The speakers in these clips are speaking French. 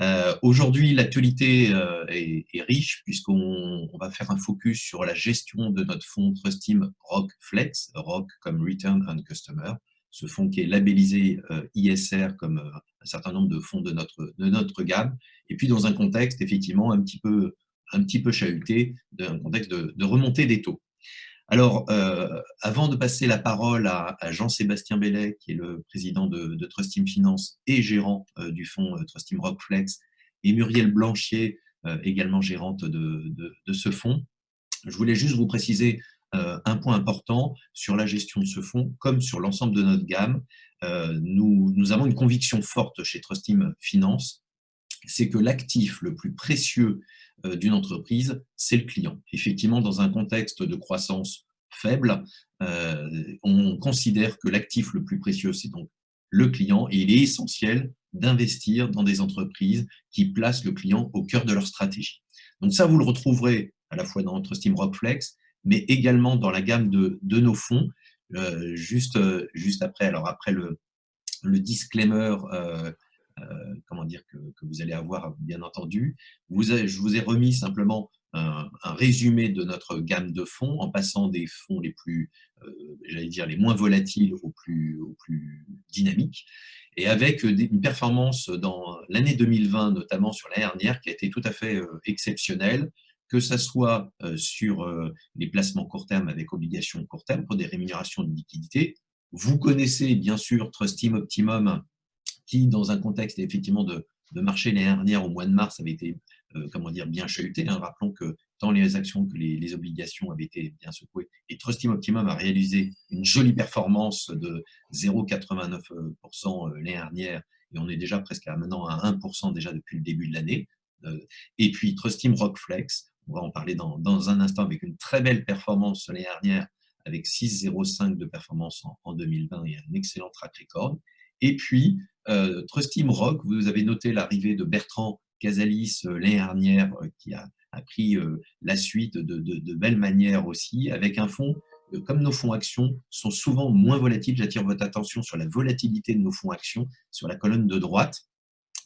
Euh, aujourd'hui, l'actualité euh, est, riche puisqu'on va faire un focus sur la gestion de notre fonds Trustim Rock Flex, Rock comme Return on Customer, ce fonds qui est labellisé euh, ISR comme un certain nombre de fonds de notre, de notre gamme, et puis dans un contexte effectivement un petit peu, un petit peu chahuté, un contexte de, de remontée des taux. Alors, euh, avant de passer la parole à, Jean-Sébastien Bellet, qui est le président de, de Trustim Finance et gérant euh, du fonds euh, Trustim Rockflex, et Muriel Blanchier, également gérante de, ce fonds, je voulais juste vous préciser un point important sur la gestion de ce fonds, comme sur l'ensemble de notre gamme. nous, nous avons une conviction forte chez Trustim Finance, c'est que l'actif le plus précieux d'une entreprise, c'est le client. Effectivement, dans un contexte de croissance faible, euh, on considère que l'actif le plus précieux, c'est donc le client, et il est essentiel d'investir dans des entreprises qui placent le client au cœur de leur stratégie. Donc ça, vous le retrouverez à la fois dans notre Steam Rockflex, mais également dans la gamme de, nos fonds, euh, juste, juste après, alors après le, le disclaimer euh, comment dire, que, vous allez avoir, bien entendu. je vous ai remis simplement un, résumé de notre gamme de fonds en passant des fonds les plus, euh, j'allais dire, les moins volatiles aux plus, dynamiques et avec une performance dans l'année 2020, notamment sur l'année dernière, qui a été tout à fait euh, exceptionnelle, que ce soit sur les placements court terme avec obligations court terme pour des rémunérations de liquidité. Vous connaissez bien sûr Trustim Optimum, qui, dans un contexte effectivement de, marché l'année dernière, au mois de mars, avait été euh, comment dire, bien chahuté. Hein. Rappelons que tant les actions que les, obligations avaient été bien secouées. Et Trustim Optimum a réalisé une jolie performance de 0,89% euh, l'année dernière, et on est déjà presque à maintenant à 1% déjà depuis le début de l'année. Euh, et puis Trustim Rockflex, on va en parler dans, dans, un instant, avec une très belle performance l'année dernière, avec 6,05 de performance en 2020 et un excellent track record. Et puis, euh, Trustim Rock, vous avez noté l'arrivée de Bertrand Casalis euh, l'année dernière, euh, qui a, pris la suite de, de, belle manière aussi, avec un fonds, comme nos fonds actions sont souvent moins volatiles, j'attire votre attention sur la volatilité de nos fonds actions, sur la colonne de droite,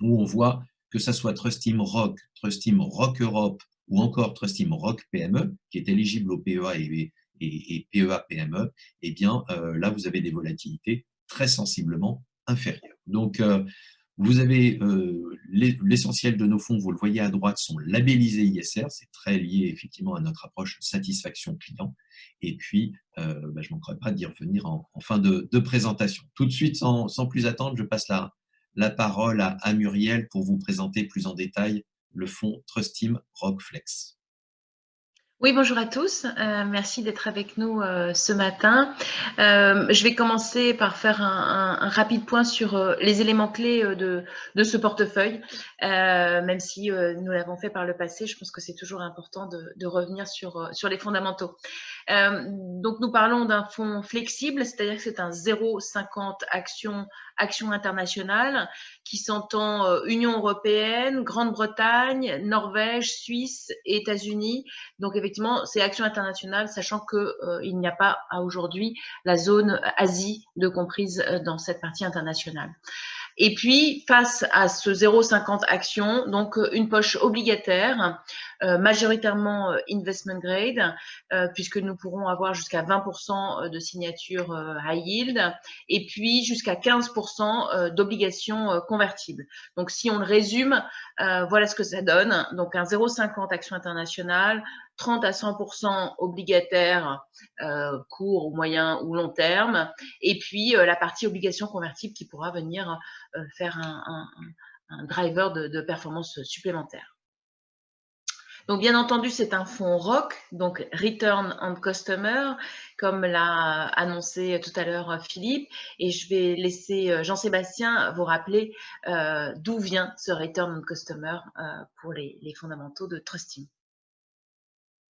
où on voit que ça soit Trustim Rock, Trustim Rock Europe ou encore Trustim Rock PME, qui est éligible au PEA et, et, PEA PME, eh bien là, vous avez des volatilités très sensiblement Donc, euh, vous avez euh, l'essentiel de nos fonds, vous le voyez à droite, sont labellisés ISR, c'est très lié effectivement à notre approche satisfaction client. Et puis, euh, bah, je ne manquerai pas d'y revenir en, fin de, présentation. Tout de suite, sans, plus attendre, je passe la, parole à, à, Muriel pour vous présenter plus en détail le fonds Trustim Rockflex. Oui, bonjour à tous. Euh, merci d'être avec nous euh, ce matin. Euh, je vais commencer par faire un, rapide point sur les éléments clés de, ce portefeuille. même si nous l'avons fait par le passé, je pense que c'est toujours important de, revenir sur, sur les fondamentaux. donc, nous parlons d'un fonds flexible, c'est-à-dire que c'est un 0,50 action, action internationale qui s'entend euh, Union européenne, Grande-Bretagne, Norvège, Suisse États-Unis. Donc effectivement, c'est action internationale, sachant qu'il euh, il n'y a pas à aujourd'hui la zone Asie de comprise euh, dans cette partie internationale. Et puis, face à ce 0,50 actions, donc euh, une poche obligataire, euh, majoritairement euh, investment grade, puisque nous pourrons avoir jusqu'à 20% de signatures high yield, et puis jusqu'à 15% d'obligations convertibles. Donc, si on le résume, voilà ce que ça donne. Donc, un 0,50 action internationale, 30 à 100% obligataire, euh, court, moyen ou long terme, et puis euh, la partie obligation convertible qui pourra venir euh, faire un, driver de, performance supplémentaire. Donc, bien entendu, c'est un fonds ROC, donc Return on Customer, comme l'a annoncé tout à l'heure Philippe. Et je vais laisser Jean-Sébastien vous rappeler d'où vient ce Return on Customer pour les, les fondamentaux de Trusting.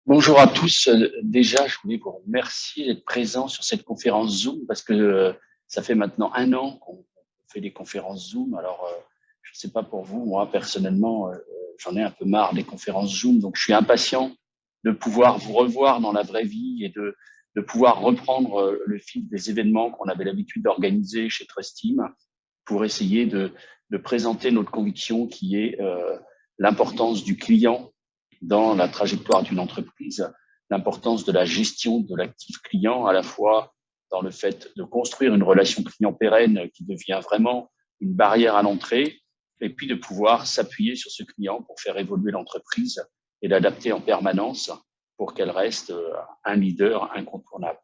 Bonjour à tous. Euh, déjà, je voulais vous remercier d'être présent sur cette conférence Zoom parce que euh, ça fait maintenant un an qu'on fait des conférences Zoom. Alors, euh, je ne sais pas pour vous, moi personnellement, j'en ai un peu marre des conférences Zoom, donc je suis impatient de pouvoir vous revoir dans la vraie vie et de, de pouvoir reprendre le fil des événements qu'on avait l'habitude d'organiser chez Trust pour essayer de, de présenter notre conviction qui est l'importance du client dans la trajectoire d'une entreprise, l'importance de la gestion de l'actif client, à la fois dans le fait de construire une relation client pérenne qui devient vraiment une barrière à l'entrée, et puis de pouvoir s'appuyer sur ce client pour faire évoluer l'entreprise et l'adapter en permanence pour qu'elle reste euh, un leader incontournable.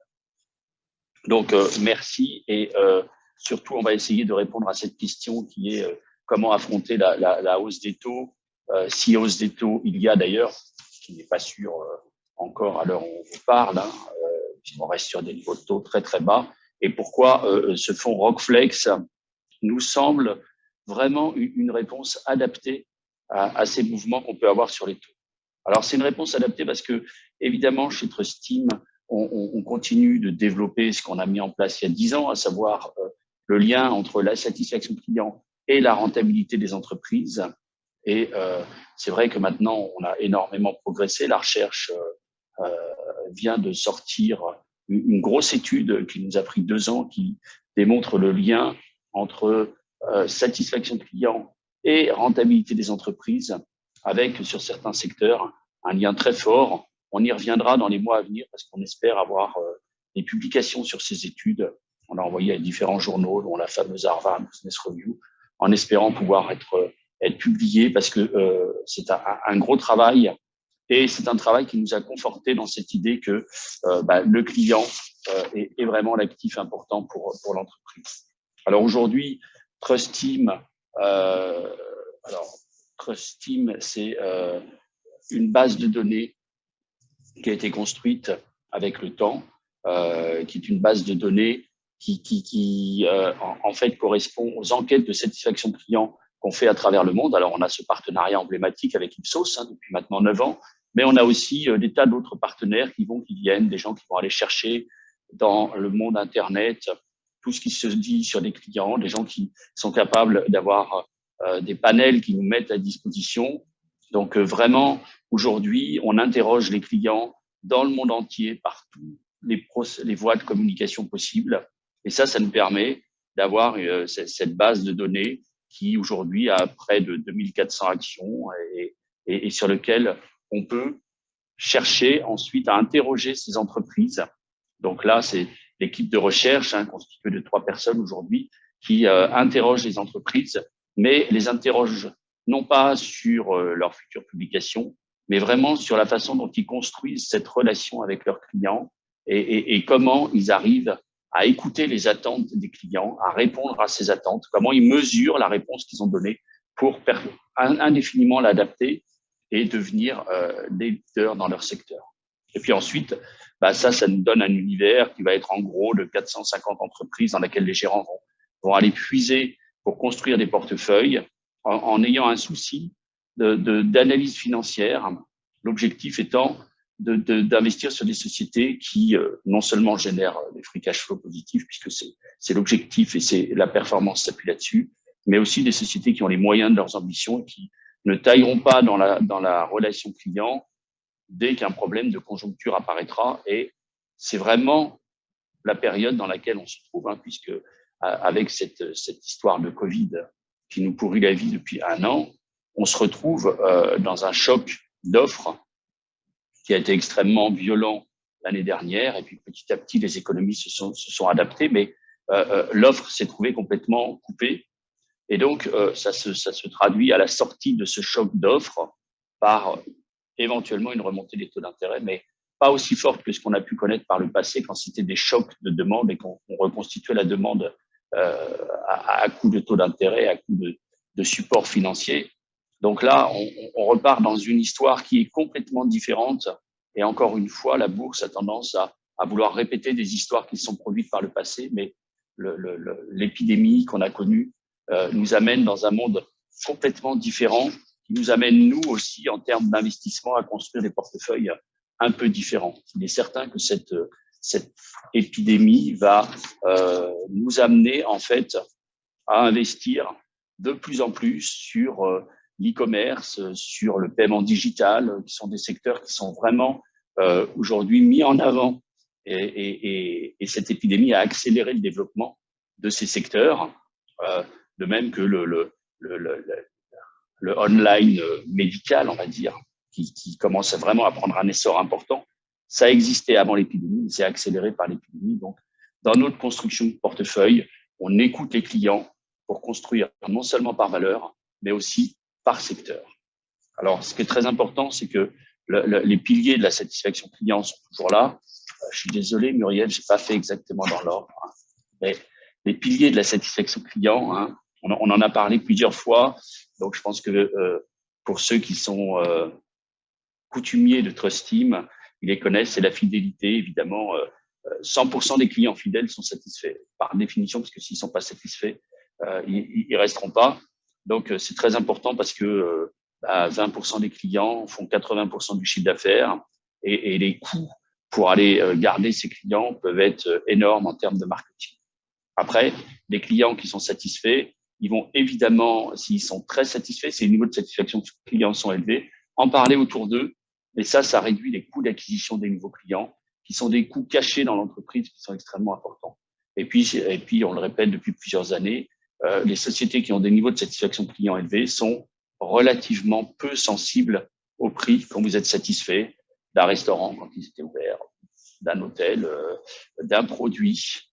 Donc, euh, merci et euh, surtout, on va essayer de répondre à cette question qui est comment affronter la, hausse des taux, si hausse des taux il y a d'ailleurs, qui n'est pas sûr encore à l'heure où on vous parle, hein, on reste sur des niveaux de taux très très bas, et pourquoi ce fonds Rockflex nous semble vraiment une réponse adaptée à, à ces mouvements qu'on peut avoir sur les taux. Alors, c'est une réponse adaptée parce que, évidemment, chez Trustim, on, on, on continue de développer ce qu'on a mis en place il y a dix ans, à savoir euh, le lien entre la satisfaction client et la rentabilité des entreprises. Et euh, c'est vrai que maintenant, on a énormément progressé. La recherche euh, euh vient de sortir une, grosse étude qui nous a pris deux ans, qui démontre le lien entre satisfaction client et rentabilité des entreprises avec, sur certains secteurs, un lien très fort. On y reviendra dans les mois à venir parce qu'on espère avoir des publications sur ces études. On a envoyé à différents journaux, dont la fameuse Harvard Business Review, en espérant pouvoir être, être publié parce que euh, c'est un, gros travail et c'est un travail qui nous a conforté dans cette idée que euh, bah, le client euh, est, vraiment l'actif important pour, l'entreprise. Alors aujourd'hui, Trust Team, alors Team, c'est une base de données qui a été construite avec le temps, qui est une base de données qui, en, fait correspond aux enquêtes de satisfaction client qu'on fait à travers le monde. Alors, on a ce partenariat emblématique avec Ipsos hein, depuis maintenant neuf ans, mais on a aussi des tas d'autres partenaires qui vont, qui viennent, des gens qui vont aller chercher dans le monde Internet tout ce qui se dit sur des clients, des gens qui sont capables d'avoir euh, des panels qui nous mettent à disposition. Donc euh, vraiment, aujourd'hui, on interroge les clients dans le monde entier, par les, les voies de communication possibles. Et ça, ça nous permet d'avoir euh, cette base de données qui aujourd'hui a près de 2400 actions et, sur lequel on peut chercher ensuite à interroger ces entreprises. Donc là, c'est l'équipe de recherche hein, constituée de trois personnes aujourd'hui qui euh, interroge les entreprises mais les interroge non pas sur euh, leur future publication, mais vraiment sur la façon dont ils construisent cette relation avec leurs clients et, comment ils arrivent à écouter les attentes des clients, à répondre à ces attentes, comment ils mesurent la réponse qu'ils ont donnée pour indéfiniment l'adapter et devenir euh, des leaders dans leur secteur. Et puis ensuite, bah ça, ça nous donne un univers qui va être en gros de 450 entreprises dans lesquelles les gérants vont, vont aller puiser pour construire des portefeuilles en, en ayant un souci d'analyse de, financière, l'objectif étant d'investir de, sur des sociétés qui euh, non seulement génèrent des free cash flow positifs, puisque c'est l'objectif et c'est la performance s'appuie là-dessus, mais aussi des sociétés qui ont les moyens de leurs ambitions et qui ne tailleront pas dans la, dans la relation client dès qu'un problème de conjoncture apparaîtra. Et c'est vraiment la période dans laquelle on se trouve, hein, puisque avec cette, cette histoire de Covid qui nous pourrit la vie depuis un an, on se retrouve euh, dans un choc d'offres a été extrêmement violent l'année dernière. Et puis petit à petit, les économies se sont, adaptées, mais euh, euh l'offre s'est trouvée complètement coupée. Et donc, euh, ça, se, traduit à la sortie de ce choc d'offres par éventuellement une remontée des taux d'intérêt, mais pas aussi forte que ce qu'on a pu connaître par le passé quand c'était des chocs de demande et qu'on reconstituait la demande à, à de taux d'intérêt, à coût de, de, support financier. Donc là, on, on, repart dans une histoire qui est complètement différente. Et encore une fois, la bourse a tendance à, à vouloir répéter des histoires qui sont produites par le passé, mais l'épidémie qu'on a connue euh, nous amène dans un monde complètement différent, qui nous amène, nous aussi, en termes d'investissement, à construire des portefeuilles un peu différents. Il est certain que cette cette épidémie va euh, nous amener en fait à investir de plus en plus sur euh, l'e-commerce, sur le paiement digital, qui sont des secteurs qui sont vraiment euh, aujourd'hui mis en avant. Et, et, et, cette épidémie a accéléré le développement de ces secteurs, euh, de même que le, le, le, le, le, online médical, on va dire, qui, qui commence vraiment à prendre un essor important. Ça existait avant l'épidémie, c'est accéléré par l'épidémie. Donc, dans notre construction de portefeuille, on écoute les clients pour construire non seulement par valeur, mais aussi par secteur. Alors, ce qui est très important, c'est que les piliers de la satisfaction client sont toujours là. Euh, je suis désolé, Muriel, j'ai pas fait exactement dans l'ordre. Hein. Mais les piliers de la satisfaction client, hein, on, en a parlé plusieurs fois. Donc, je pense que euh, pour ceux qui sont euh, coutumiers de Trust Team, ils les connaissent. C'est la fidélité, évidemment. 100% des clients fidèles sont satisfaits par définition, parce que s'ils sont pas satisfaits, ils, ils resteront pas. Donc, c'est très important parce que 20% bah, des clients font 80% du chiffre d'affaires et, et, les coûts pour aller euh, garder ces clients peuvent être euh, énormes en termes de marketing. Après, les clients qui sont satisfaits, ils vont évidemment, s'ils sont très satisfaits, si les niveaux de satisfaction clients sont élevés, en parler autour d'eux. Et ça, ça réduit les coûts d'acquisition des nouveaux clients, qui sont des coûts cachés dans l'entreprise, qui sont extrêmement importants. Et puis, et puis, on le répète depuis plusieurs années, euh, les sociétés qui ont des niveaux de satisfaction client élevés sont relativement peu sensibles au prix quand vous êtes satisfait d'un restaurant quand il était ouvert, d'un hôtel, euh, d'un produit.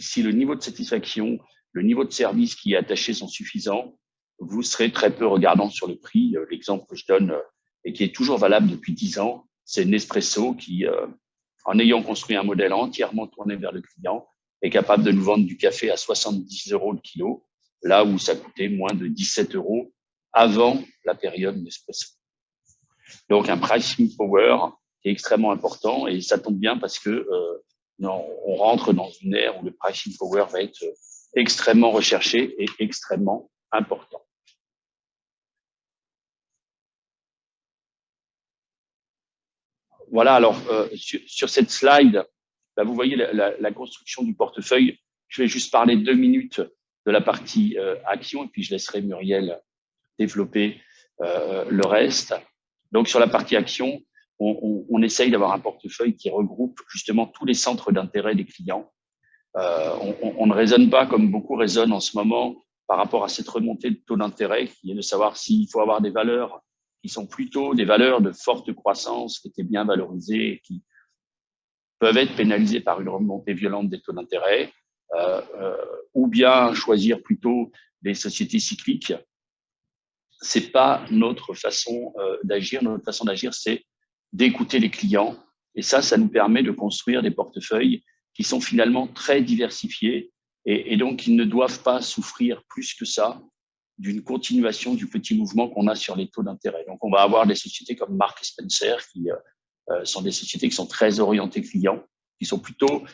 Si le niveau de satisfaction, le niveau de service qui est attaché sont suffisants, vous serez très peu regardant sur le prix. Euh, l'exemple que je donne euh, et qui est toujours valable depuis dix ans, c'est Nespresso qui, en ayant construit un modèle entièrement tourné vers le client, est capable de nous vendre du café à 70 euros le kilo, là où ça coûtait moins de 17 euros avant la période Nespresso. Donc un pricing power est extrêmement important et ça tombe bien parce que euh, on rentre dans une ère où le pricing power va être extrêmement recherché et extrêmement important. Voilà, alors euh, sur, sur, cette slide, là, vous voyez la, construction du portefeuille. Je vais juste parler deux minutes de la partie euh, action et puis je laisserai Muriel développer euh, le reste. Donc, sur la partie action, on, essaye d'avoir un portefeuille qui regroupe justement tous les centres d'intérêt des clients. Euh, on, on, ne raisonne pas comme beaucoup raisonnent en ce moment par rapport à cette remontée de taux d'intérêt, qui est de savoir s'il faut avoir des valeurs qui sont plutôt des valeurs de forte croissance, qui étaient bien valorisées, qui peuvent être pénalisées par une remontée violente des taux d'intérêt, euh, euh, ou bien choisir plutôt des sociétés cycliques c'est pas notre façon euh, d'agir. Notre façon d'agir, c'est d'écouter les clients. Et ça, ça nous permet de construire des portefeuilles qui sont finalement très diversifiés et, et donc ils ne doivent pas souffrir plus que ça d'une continuation du petit mouvement qu'on a sur les taux d'intérêt. Donc, on va avoir des sociétés comme Mark Spencer qui euh, sont des sociétés qui sont très orientées clients, qui sont plutôt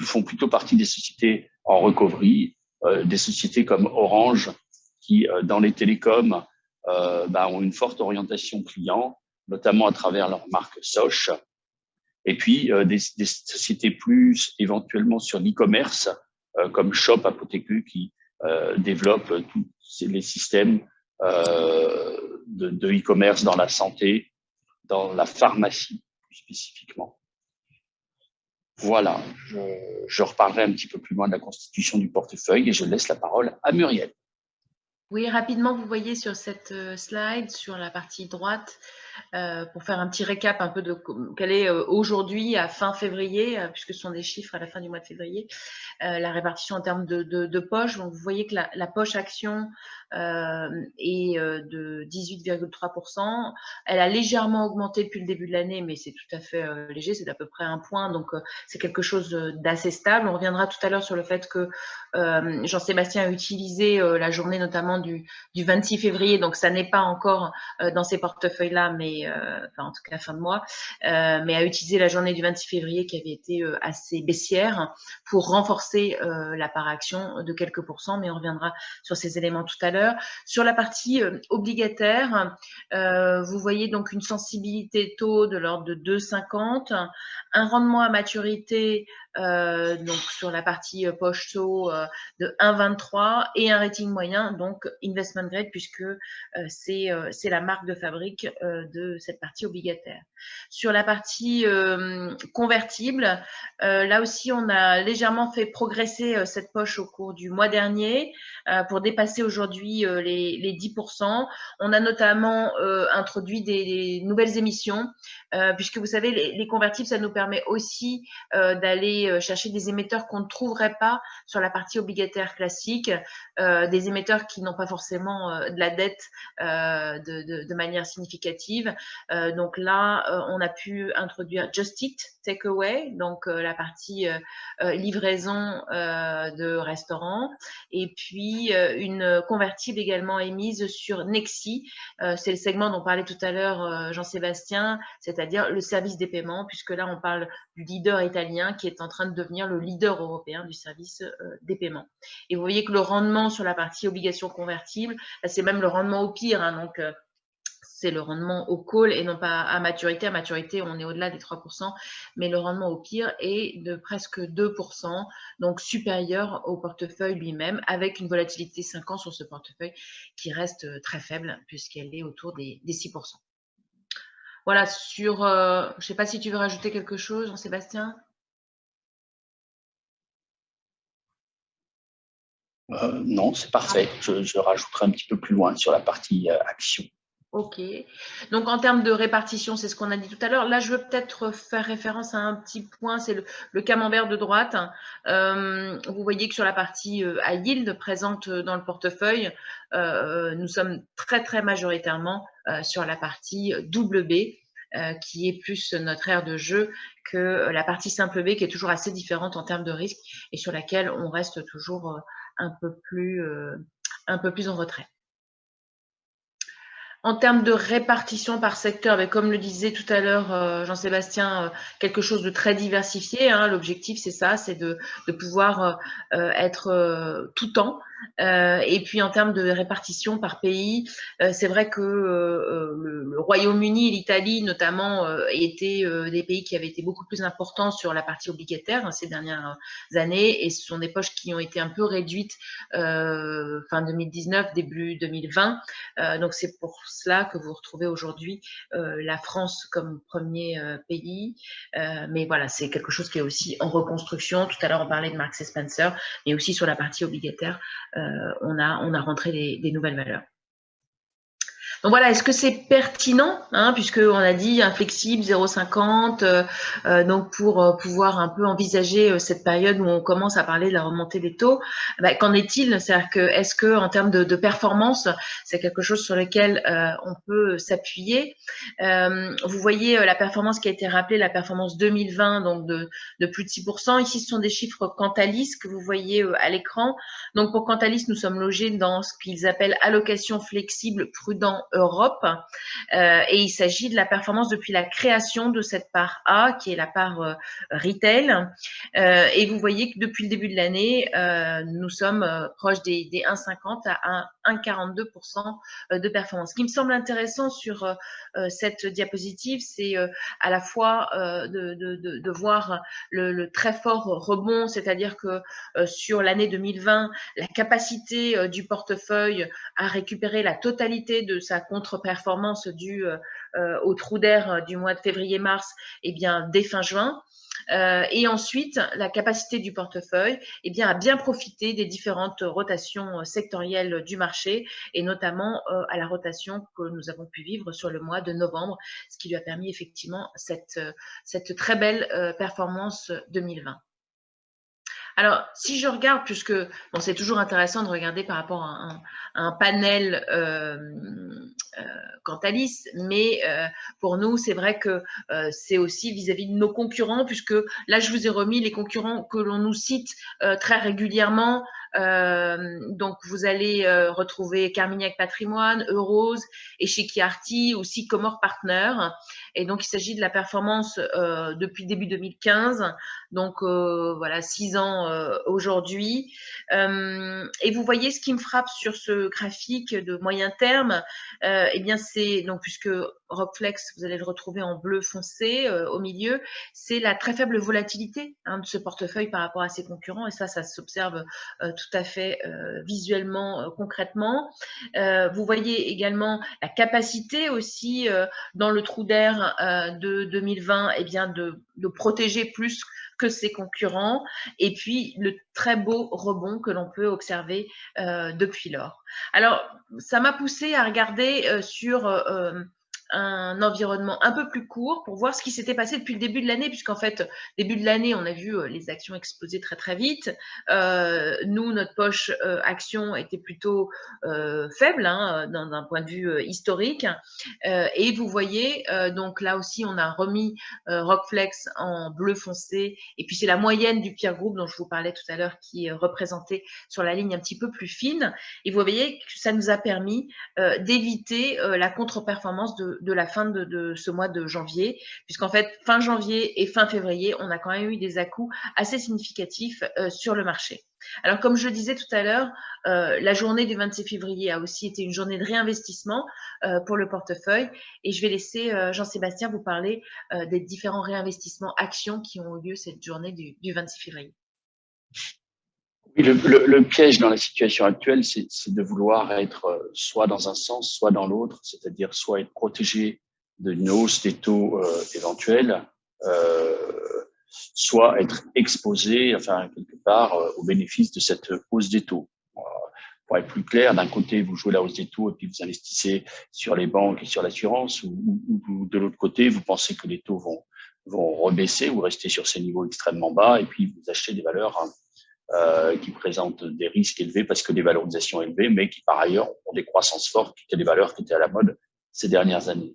font plutôt partie des sociétés en recovery, euh, des sociétés comme Orange qui, euh, dans les télécoms, euh, bah, ont une forte orientation client, notamment à travers leur marque Soch. Et puis euh, des, des, sociétés plus éventuellement sur l'e-commerce, euh, comme Shop Apothecu qui euh, développe tous les systèmes de e-commerce dans la santé, dans la pharmacie spécifiquement. Voilà, je, je, reparlerai un petit peu plus loin de la constitution du portefeuille et je laisse la parole à Muriel. Oui, rapidement, vous voyez sur cette euh, slide, sur la partie droite, euh, pour faire un petit récap un peu de quelle est euh, aujourd'hui, à fin février, euh, puisque ce sont des chiffres à la fin du mois de février, la répartition en termes de, poche. Donc, vous voyez que la, poche action est de 18,3%. Elle a légèrement augmenté depuis le début de l'année, mais c'est tout à fait léger, c'est d'à peu près un point. Donc, c'est quelque chose d'assez stable. On reviendra tout à l'heure sur le fait que Jean-Sébastien a utilisé la journée notamment du, du 26 février. Donc, ça n'est pas encore dans ces portefeuilles-là, mais euh, enfin en tout cas fin de mois, euh, mais a utilisé la journée du 26 février qui avait été euh, assez baissière pour renforcer la part action de quelques pourcents, mais on reviendra sur ces éléments tout à l'heure. Sur la partie obligataire, vous voyez donc une sensibilité taux de l'ordre de 2,50, un rendement à maturité euh, donc sur la partie euh, poche taux euh, de 1,23 et un rating moyen, donc investment grade, puisque c'est la marque de fabrique de cette partie obligataire. Sur la partie convertible, là aussi, on a légèrement fait progresser cette poche au cours du mois dernier pour dépasser aujourd'hui les, les, 10%. On a notamment introduit des, nouvelles émissions, puisque vous savez, les, les, convertibles, ça nous permet aussi d'aller euh, chercher des émetteurs qu'on ne trouverait pas sur la partie obligataire classique, euh, des émetteurs qui n'ont pas forcément euh, de la dette de, manière significative. donc là, on a pu introduire Just Eat Takeaway, donc la partie livraison de restaurants, et puis une convertible également émise sur Nexi. C'est le segment dont parlait tout à l'heure Jean-Sébastien, c'est-à-dire le service des paiements, puisque là, on parle du leader italien qui est en train de devenir le leader européen du service euh, des paiements. Et vous voyez que le rendement sur la partie obligations convertibles, c'est même le rendement au pire. Hein, donc, euh, c'est le rendement au call et non pas à maturité. À maturité, on est au-delà des 3%, mais le rendement au pire est de presque 2%, donc supérieur au portefeuille lui-même, avec une volatilité 5 ans sur ce portefeuille qui reste euh, très faible puisqu'elle est autour des, 6%. Voilà, sur, je ne sais pas si tu veux rajouter quelque chose, Jean-Sébastien Euh, non, c'est parfait. Je, rajouterai un petit peu plus loin sur la partie euh, action. Ok. Donc, en termes de répartition, c'est ce qu'on a dit tout à l'heure. Là, je veux peut-être faire référence à un petit point, c'est le, camembert de droite. Euh, vous voyez que sur la partie à yield présente dans le portefeuille, nous sommes très, très majoritairement sur la partie double B. qui est plus notre aire de jeu que la partie simple B, qui est toujours assez différente en termes de risque et sur laquelle on reste toujours un peu plus, euh, un peu plus en retrait. En termes de répartition par secteur, ben, comme le disait tout à l'heure euh, Jean-Sébastien, euh, quelque chose de très diversifié. Hein. L'objectif, c'est ça, c'est de, pouvoir être tout temps euh, et puis en termes de répartition par pays, euh, c'est vrai que euh, le, Royaume-Uni et l'Italie notamment étaient des pays qui avaient été beaucoup plus importants sur la partie obligataire hein, ces dernières années et ce sont des poches qui ont été un peu réduites fin 2019, début 2020. donc c'est pour cela que vous retrouvez aujourd'hui la France comme premier pays. mais voilà, c'est quelque chose qui est aussi en reconstruction. Tout à l'heure, on parlait de Marks Spencer, mais aussi sur la partie obligataire. Euh, on, a, on a rentré des nouvelles valeurs. Donc voilà, est-ce que c'est pertinent, hein, puisqu'on a dit inflexible 0,50, euh, euh, donc pour euh, pouvoir un peu envisager cette période où on commence à parler de la remontée des taux, bah, qu'en est-il? C'est-à-dire que est-ce que en termes de, performance, c'est quelque chose sur lequel on peut s'appuyer? Vous voyez la performance qui a été rappelée, la performance 2020, donc de, de plus de 6%. Ici, ce sont des chiffres Cantalis que vous voyez à l'écran. Donc pour Cantalis, nous sommes logés dans ce qu'ils appellent allocation flexible prudent Europe. Euh, et il s'agit de la performance depuis la création de cette part A, qui est la part euh, retail. Euh, et vous voyez que depuis le début de l'année, nous sommes proches des, des 1,50 à 1,42% de performance. Ce qui me semble intéressant sur cette diapositive, c'est à la fois de, voir le, très fort rebond, c'est-à-dire que sur l'année 2020, la capacité du portefeuille à récupérer la totalité de sa contre-performance due euh, euh, au trou d'air euh, du mois de février-mars, eh bien, dès fin juin. et ensuite, la capacité du portefeuille eh bien, à bien profiter des différentes rotations sectorielles du marché et notamment à la rotation que nous avons pu vivre sur le mois de novembre, ce qui lui a permis effectivement cette, cette très belle performance 2020. Alors, si je regarde, puisque bon, c'est toujours intéressant de regarder par rapport à un, panel euh, euh, Cantalis, mais euh, pour nous, c'est vrai que euh, c'est aussi vis-à-vis de nos concurrents, puisque là, je vous ai remis les concurrents que l'on nous cite très régulièrement. Donc, vous allez retrouver Carmignac Patrimoine, Eurose, Echiquiarty, aussi Comore Partner. Et donc, il s'agit de la performance depuis début 2015. Donc, voilà, six ans aujourd'hui. et vous voyez ce qui me frappe sur ce graphique de moyen terme, eh bien, c'est donc puisque Rockflex, vous allez le retrouver en bleu foncé au milieu, c'est la très faible volatilité hein, de ce portefeuille par rapport à ses concurrents. Et ça, ça s'observe tout à fait visuellement, concrètement. vous voyez également la capacité aussi dans le trou d'air de 2020 eh bien de, protéger plus que ses concurrents, et puis le très beau rebond que l'on peut observer euh, depuis lors. Alors, ça m'a poussé à regarder euh, sur euh, un environnement un peu plus court pour voir ce qui s'était passé depuis le début de l'année, puisqu'en fait, début de l'année, on a vu euh, les actions exploser très très vite. Euh, nous, notre poche euh, action était plutôt euh, faible hein, d'un point de vue historique. Et vous voyez, donc là aussi, on a remis Rockflex en bleu foncé. Et puis c'est la moyenne du pire groupe dont je vous parlais tout à l'heure qui est représentée sur la ligne un petit peu plus fine. Et vous voyez que ça nous a permis d'éviter la contre-performance de, de la fin de, ce mois de janvier, puisqu'en fait, fin janvier et fin février, on a quand même eu des à assez significatifs euh, sur le marché. Alors, comme je le disais tout à l'heure, euh, la journée du 26 février a aussi été une journée de réinvestissement euh, pour le portefeuille. Et je vais laisser Jean-Sébastien vous parler des différents réinvestissements actions qui ont eu lieu cette journée du, 26 février. Le, le, piège dans la situation actuelle, c'est de vouloir être soit dans un sens, soit dans l'autre, c'est-à-dire soit être protégé d'une hausse des taux éventuels, euh, soit être exposé, enfin, quelque part, euh, au bénéfice de cette hausse des taux. Euh, pour être plus clair, d'un côté, vous jouez la hausse des taux et puis vous investissez sur les banques et sur l'assurance, ou, ou, de l'autre côté, vous pensez que les taux vont, vont rebaisser ou rester sur ces niveaux extrêmement bas, et puis vous achetez des valeurs hein, euh, qui présentent des risques élevés parce que des valorisations élevées, mais qui par ailleurs ont des croissances fortes, qui étaient des valeurs qui étaient à la mode ces dernières années.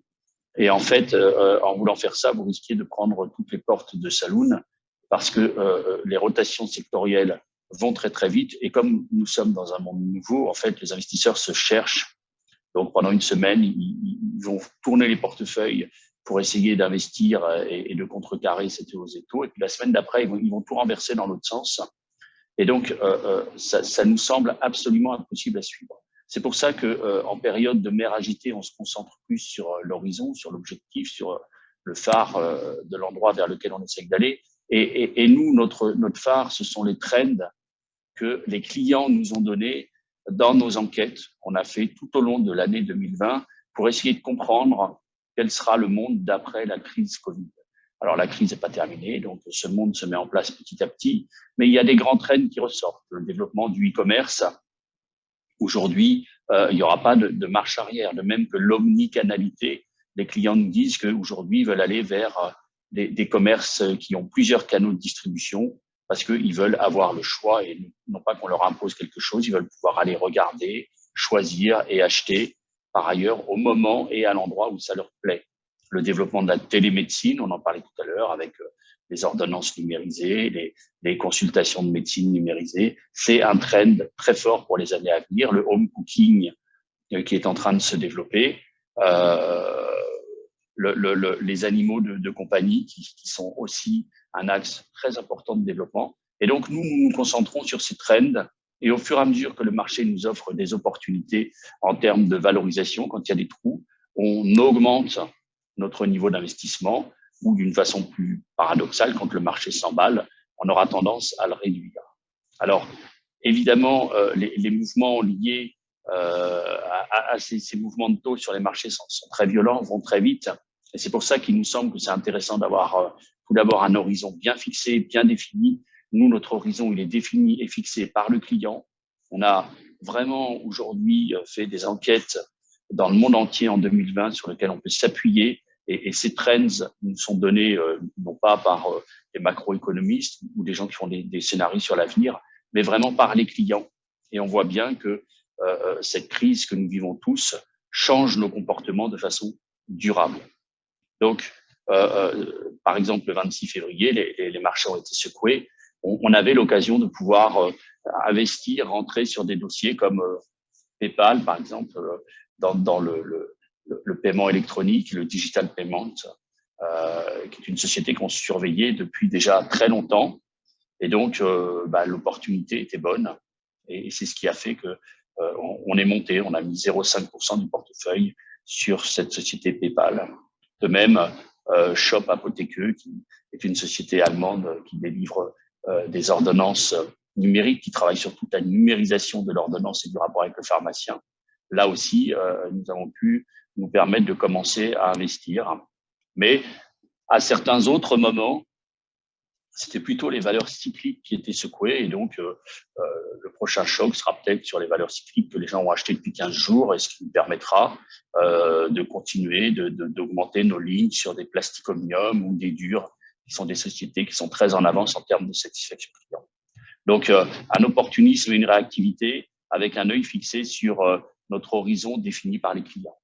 Et en fait, euh, en voulant faire ça, vous risquez de prendre toutes les portes de saloon parce que euh, les rotations sectorielles vont très très vite. Et comme nous sommes dans un monde nouveau, en fait, les investisseurs se cherchent. Donc pendant une semaine, ils, vont tourner les portefeuilles pour essayer d'investir et, de contrecarrer cette hausse des taux. Et puis la semaine d'après, ils vont tout renverser dans l'autre sens. Et donc, euh, euh ça, ça nous semble absolument impossible à suivre. C'est pour ça que euh, en période de mer agitée, on se concentre plus sur l'horizon, sur l'objectif, sur le phare de l'endroit vers lequel on essaie d'aller. Et, et, et, nous, notre, notre phare, ce sont les trends que les clients nous ont donnés dans nos enquêtes qu'on a fait tout au long de l'année 2020 pour essayer de comprendre quel sera le monde d'après la crise Covid. Alors la crise n'est pas terminée, donc ce monde se met en place petit à petit, mais il y a des grands trends qui ressortent. Le développement du e-commerce, Aujourd'hui, euh, il n'y aura pas de, marche arrière, de même que l'omnicanalité. Les clients nous disent qu'aujourd'hui, ils veulent aller vers euh, des, commerces qui ont plusieurs canaux de distribution parce qu'ils veulent avoir le choix et non pas qu'on leur impose quelque chose, ils veulent pouvoir aller regarder, choisir et acheter par ailleurs au moment et à l'endroit où ça leur plaît. Le développement de la télémédecine, on en parlait tout à l'heure avec euh, les ordonnances numérisées, les, consultations de médecine numérisées. C'est un trend très fort pour les années à venir. Le home cooking euh, qui est en train de se développer, euh, le, le, les animaux de, compagnie qui, sont aussi un axe très important de développement. Et donc, nous nous concentrons sur ces trends et au fur et à mesure que le marché nous offre des opportunités en termes de valorisation, quand il y a des trous, on augmente notre niveau d'investissement ou d'une façon plus paradoxale, quand le marché s'emballe, on aura tendance à le réduire. Alors, évidemment, euh, les, les, mouvements liés euh, à, à ces, ces, mouvements de taux sur les marchés sont, très violents, vont très vite. Et c'est pour ça qu'il nous semble que c'est intéressant d'avoir euh, tout d'abord un horizon bien fixé, bien défini. Nous, notre horizon, il est défini et fixé par le client. On a vraiment aujourd'hui euh, fait des enquêtes dans le monde entier en 2020 sur lesquelles on peut s'appuyer et, et, ces trends nous sont donnés euh, non pas par euh, des macroéconomistes ou des gens qui font des, des scénarios sur l'avenir, mais vraiment par les clients. Et on voit bien que euh, euh cette crise que nous vivons tous change nos comportements de façon durable. Donc, euh, par exemple, le 26 février, les, les, marchés ont été secoués. On, on avait l'occasion de pouvoir investir, rentrer sur des dossiers comme PayPal, par exemple, dans, dans le, le le, paiement électronique, le digital payment, euh, qui est une société qu'on surveillait depuis déjà très longtemps. Et donc, euh, bah, l'opportunité était bonne. Et, c'est ce qui a fait que euh, on, est monté. On a mis 0,5% du portefeuille sur cette société PayPal. De même, Shop Apotheke, qui est une société allemande qui délivre des ordonnances numériques, qui travaille sur toute la numérisation de l'ordonnance et du rapport avec le pharmacien. Là aussi, nous avons pu nous permettre de commencer à investir. Mais à certains autres moments, c'était plutôt les valeurs cycliques qui étaient secouées. Et donc, euh, euh, le prochain choc sera peut-être sur les valeurs cycliques que les gens ont achetées depuis 15 jours et ce qui nous permettra euh, de continuer d'augmenter de, nos lignes sur des plasticomium ou des durs, qui sont des sociétés qui sont très en avance en termes de satisfaction client. Donc, un opportunisme et une réactivité avec un œil fixé sur notre horizon défini par les clients.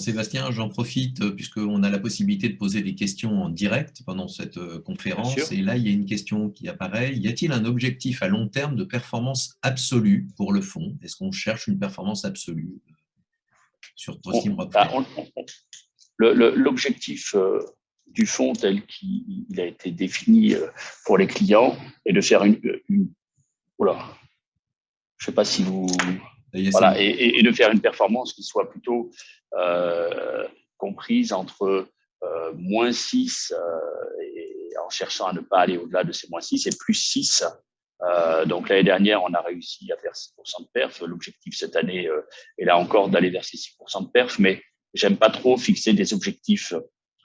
Sébastien, j'en profite euh, puisqu'on a la possibilité de poser des questions en direct pendant cette euh, conférence. Et là, il y a une question qui apparaît. Y a-t-il un objectif à long terme de performance absolue pour le fonds Est-ce qu'on cherche une performance absolue euh, sur Trustim bah, L'objectif du fonds tel qu'il a été défini pour les clients est de faire une... une je ne sais pas si vous voilà, et, de faire une performance qui soit plutôt euh, comprise entre euh, moins 6 euh, et en cherchant à ne pas aller au-delà de ces moins 6 et plus 6. donc l'année dernière, on a réussi à faire 6% de perf. L'objectif cette année est là encore d'aller vers ces 6% de perf, mais j'aime pas trop fixer des objectifs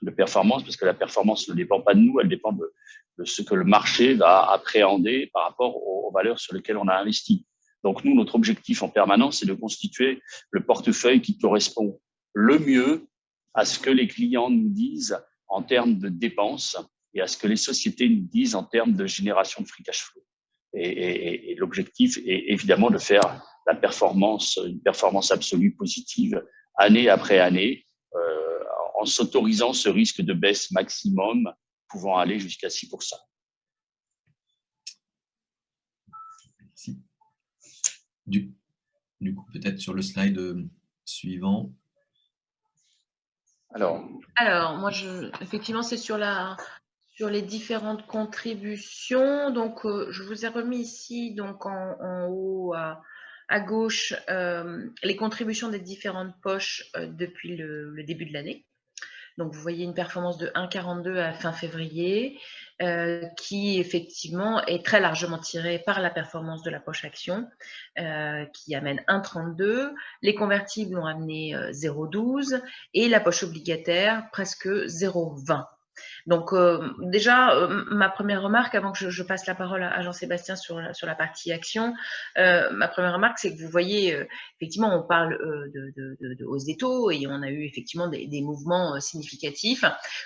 de performance parce que la performance ne dépend pas de nous, elle dépend de, de ce que le marché va appréhender par rapport aux valeurs sur lesquelles on a investi. Donc nous, notre objectif en permanence, c'est de constituer le portefeuille qui correspond le mieux à ce que les clients nous disent en termes de dépenses et à ce que les sociétés nous disent en termes de génération de free cash flow. Et, l'objectif est évidemment de faire la performance, une performance absolue positive année après année, euh, en s'autorisant ce risque de baisse maximum pouvant aller jusqu'à 6%. Du, coup, peut-être sur le slide euh, suivant. Alors, Alors moi, je, effectivement, c'est sur, la, sur les différentes contributions. Donc, euh, je vous ai remis ici, donc en, haut à, gauche, euh, les contributions des différentes poches depuis le, début de l'année. Donc, vous voyez une performance de 1,42 à fin février, euh, qui effectivement est très largement tirée par la performance de la poche action, euh, qui amène 1,32. Les convertibles ont amené 0,12 euh, et la poche obligataire presque 0,20. Donc euh, déjà, euh, ma première remarque, avant que je, passe la parole à, Jean-Sébastien sur, la partie action, euh, ma première remarque, c'est que vous voyez, effectivement, on parle de, hausse des taux et on a eu effectivement des, mouvements significatifs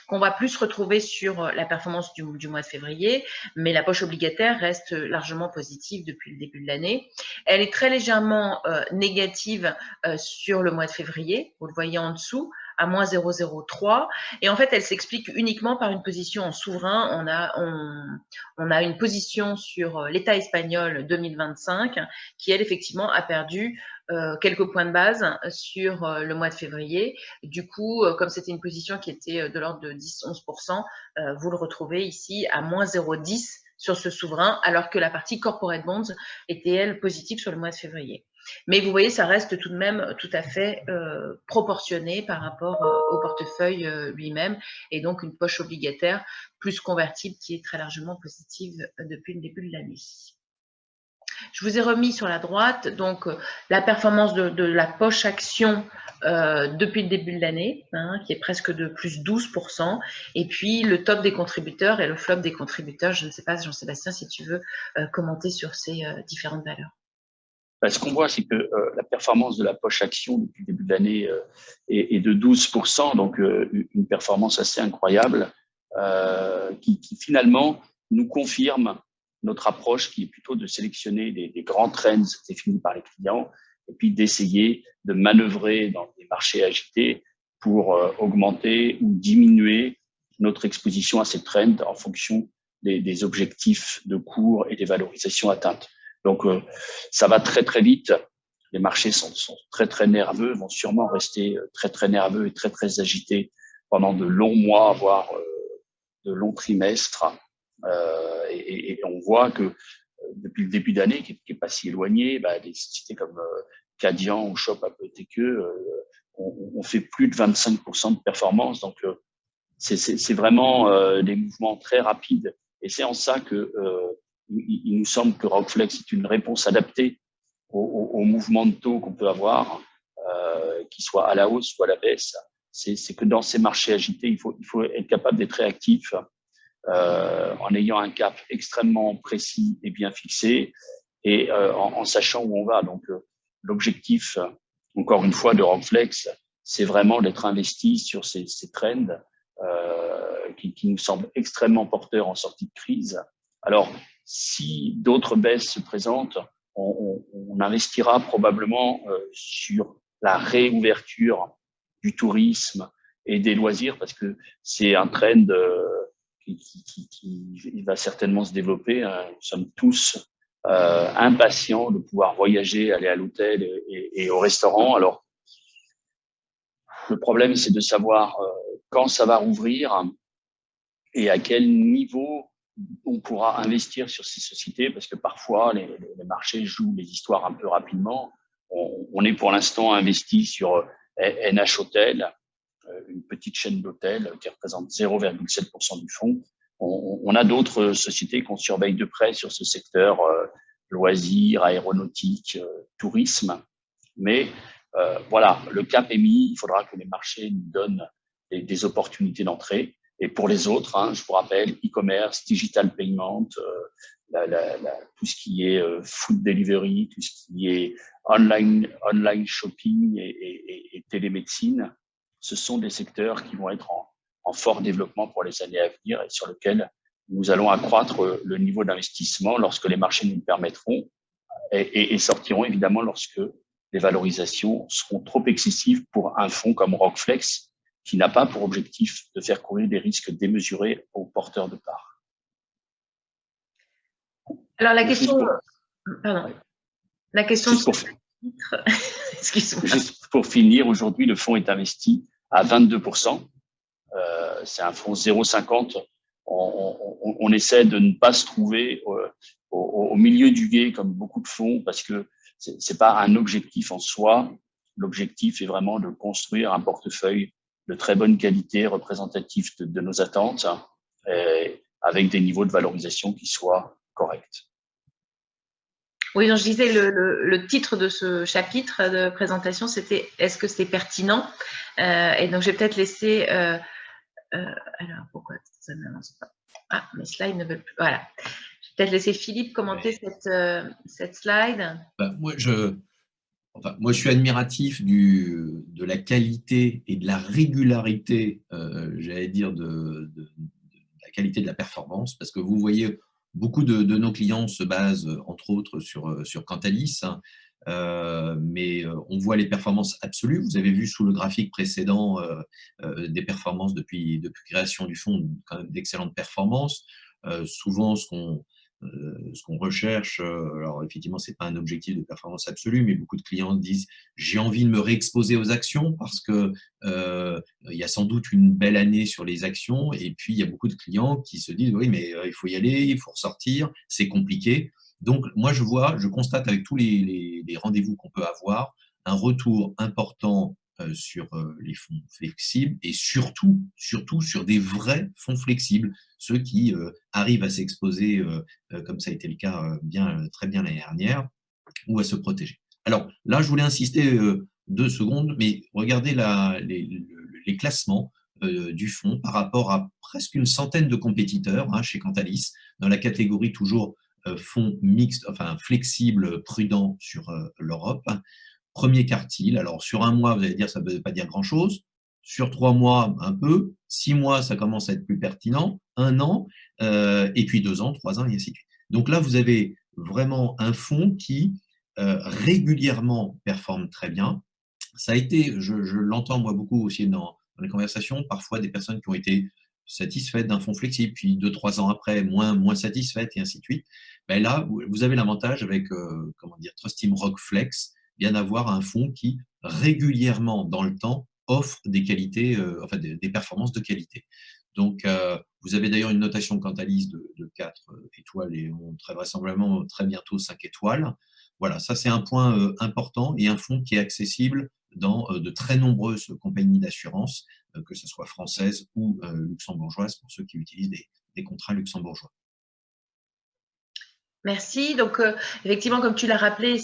qu'on va plus retrouver sur la performance du, mois de février, mais la poche obligataire reste largement positive depuis le début de l'année. Elle est très légèrement négative sur le mois de février, vous le voyez en dessous, à moins 0,03. Et en fait, elle s'explique uniquement par une position en souverain. On a, on, a une position sur euh, l'État espagnol 2025 qui, elle, effectivement, a perdu euh, quelques points de base sur euh, le mois de février. Du coup, comme c'était une position qui était de l'ordre de 10-11%, vous le retrouvez ici à moins 0,10 sur ce souverain, alors que la partie corporate bonds était, elle, positive sur le mois de février. Mais vous voyez, ça reste tout de même tout à fait euh, proportionné par rapport euh, au portefeuille euh, lui-même et donc une poche obligataire plus convertible qui est très largement positive depuis le début de l'année. Je vous ai remis sur la droite donc la performance de, la poche action depuis le début de l'année, hein, qui est presque de plus 12%, et puis le top des contributeurs et le flop des contributeurs. Je ne sais pas, Jean-Sébastien, si tu veux commenter sur ces différentes valeurs. Bah, ce qu'on voit, c'est que euh, la performance de la poche action depuis le début de l'année euh, est, de 12%, donc euh, une performance assez incroyable, qui, finalement nous confirme notre approche qui est plutôt de sélectionner des, des grands trends définis par les clients et puis d'essayer de manœuvrer dans des marchés agités pour augmenter ou diminuer notre exposition à ces trends en fonction des, des objectifs de cours et des valorisations atteintes. Donc, euh, ça va très, très vite. Les marchés sont, sont, très, très nerveux, vont sûrement rester euh, très, très nerveux et très, très agités pendant de longs mois, voire euh, de longs trimestres. Euh, et, et, on voit que depuis le début d'année, qui n'est pas si éloigné, bah, des sociétés comme Cadian ou Shop Apotheke ont on, fait plus de 25% de performance. Donc, c'est vraiment des mouvements très rapides. Et c'est en ça que il, nous semble que Rockflex est une réponse adaptée au, mouvement de taux qu'on peut avoir, euh, qu'il soit à la hausse ou à la baisse. C'est que dans ces marchés agités, il faut, être capable d'être réactif euh, en ayant un cap extrêmement précis et bien fixé et euh, en, sachant où on va. Donc, euh, l'objectif, encore une fois, de Rockflex, c'est vraiment d'être investi sur ces, ces trends qui, qui, nous semblent extrêmement porteurs en sortie de crise. Alors, si d'autres baisses se présentent, on, on, investira probablement euh, sur la réouverture du tourisme et des loisirs parce que c'est un trend euh, qui, qui, qui, va certainement se développer. Hein. Nous sommes tous euh, impatients de pouvoir voyager, aller à l'hôtel et, et, au restaurant. Alors, le problème, c'est de savoir euh, quand ça va rouvrir et à quel niveau on pourra investir sur ces sociétés parce que parfois les, marchés jouent les histoires un peu rapidement. On, est pour l'instant investi sur NH Hotel, euh, une petite chaîne d'hôtels qui représente 0,7% du fonds. On, a d'autres sociétés qu'on surveille de près sur ce secteur euh, loisirs, aéronautique, euh, tourisme. Mais voilà, le cap est mis. Il faudra que les marchés nous donnent des opportunités d'entrée. Et pour les autres, hein, je vous rappelle, e-commerce, digital payment, euh, tout ce qui est euh, food delivery, tout ce qui est online, shopping et, et, et, télémédecine, ce sont des secteurs qui vont être en, fort développement pour les années à venir et sur lesquels nous allons accroître le niveau d'investissement lorsque les marchés nous le permettront et, et, sortiront évidemment lorsque les valorisations seront trop excessives pour un fonds comme Rockflex qui n'a pas pour objectif de faire courir des risques démesurés aux porteurs de parts. Alors la question, pardon, la question juste pour, finir, aujourd'hui le fonds est investi à 22%. Euh, c'est un fonds 0,50. On, on, on, essaie de ne pas se trouver au, au, milieu du guet comme beaucoup de fonds parce que c'est pas un objectif en soi. L'objectif est vraiment de construire un portefeuille de très bonne qualité, représentatif de, nos attentes, et avec des niveaux de valorisation qui soient corrects. Oui, donc je disais, le, titre de ce chapitre de présentation, c'était « Est-ce que c'est pertinent euh, Et donc, je vais peut-être laisser… Euh, euh, alors, pourquoi ça n'avance pas? Ah, mes slides ne veulent plus… Voilà. Je vais peut-être laisser Philippe commenter cette, cette slide. Bah, moi, je, moi, je suis admiratif de la qualité et de la régularité, euh, j'allais dire, de, la qualité de la performance, parce que vous voyez, beaucoup de, nos clients se basent, entre autres, sur, sur Cantalis, hein, euh, mais euh, on voit les performances absolues. Vous avez vu sous le graphique précédent des performances depuis, depuis création du fonds, d'excellentes performances. souvent, ce qu'on euh, ce qu'on recherche, euh, alors effectivement, c'est pas un objectif de performance absolue, mais beaucoup de clients disent j'ai envie de me réexposer aux actions parce que euh, il y a sans doute une belle année sur les actions, et puis il y a beaucoup de clients qui se disent oui, mais il faut y aller, il faut ressortir, c'est compliqué. Donc moi, je vois, je constate avec tous les, rendez-vous qu'on peut avoir un retour important euh, sur euh, les fonds flexibles et surtout, surtout sur des vrais fonds flexibles, ceux qui euh, arrivent à s'exposer, comme ça a été le cas bien, très bien l'année dernière, ou à se protéger. Alors là, je voulais insister deux secondes, mais regardez les, classements du fonds par rapport à presque une centaine de compétiteurs hein, chez Cantalis, dans la catégorie toujours fonds mixte, enfin flexible, prudent sur l'Europe. Premier quartile, alors sur un mois, vous allez dire ça ne veut pas dire grand-chose. Sur trois mois, un peu. Six mois, ça commence à être plus pertinent. Un an, euh, et puis deux ans, trois ans, et ainsi de suite. Donc là, vous avez vraiment un fonds qui euh, régulièrement performe très bien. Ça a été, je, l'entends moi beaucoup aussi dans, les conversations, parfois des personnes qui ont été satisfaites d'un fonds flexible, puis deux, trois ans après, moins, moins satisfaites, et ainsi de suite. Ben là, vous avez l'avantage avec, euh, comment dire, Trust Team Rock Flex, bien avoir un fonds qui régulièrement dans le temps offre des qualités, euh, enfin des, performances de qualité. Donc, euh, vous avez d'ailleurs une notation Cantalis de, de 4 euh, étoiles et on, très vraisemblablement très bientôt 5 étoiles. Voilà, ça c'est un point important et un fonds qui est accessible dans de très nombreuses compagnies d'assurance, que ce soit françaises ou luxembourgeoises, pour ceux qui utilisent des contrats luxembourgeois. Merci. Donc, effectivement, comme tu l'as rappelé,